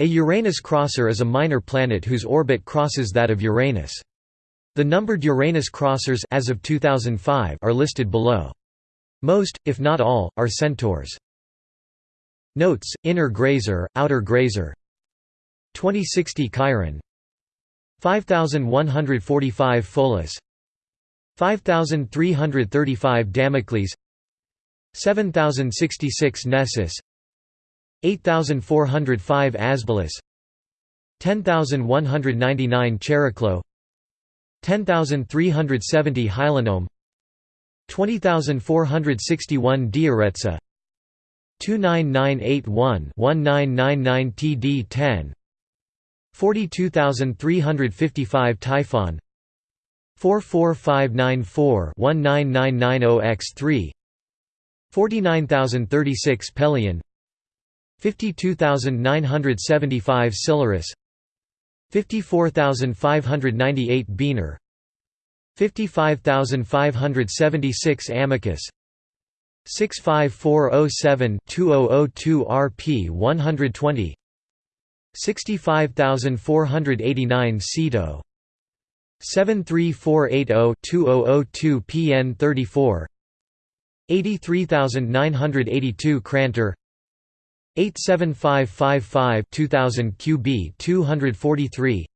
A Uranus crosser is a minor planet whose orbit crosses that of Uranus. The numbered Uranus crossers as of 2005 are listed below. Most, if not all, are centaurs. Notes: Inner Grazer, Outer Grazer. 2060 Chiron. 5145 Pholus. 5335 Damocles. 7066 Nessus. 8405 Asbolus 10199 Chariklo 10370 Hylonome 20461 Dioretsa 29981 1999 TD10 42355 Typhon 44594 19990X3 49036 Pelion 52975 Cyllarus 54598 Bienor 55576 Amycus 65407-2002 RP 120 65489 Ceto 73480-2002 PN 34 83982 Crantor 87555 2000 QB 243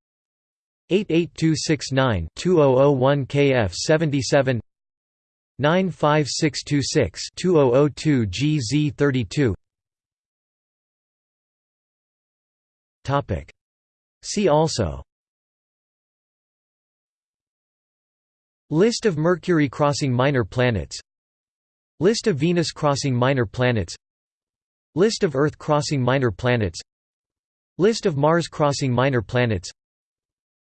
88269 2001 KF 77 95626 2002 GZ 32 Topic. See also. List of Mercury crossing minor planets. List of Venus crossing minor planets List of Earth crossing minor planets. List of Mars crossing minor planets.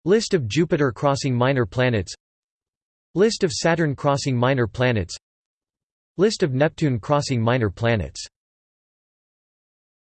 List of Jupiter crossing minor planets. List of Saturn crossing minor planets. List of Neptune crossing minor planets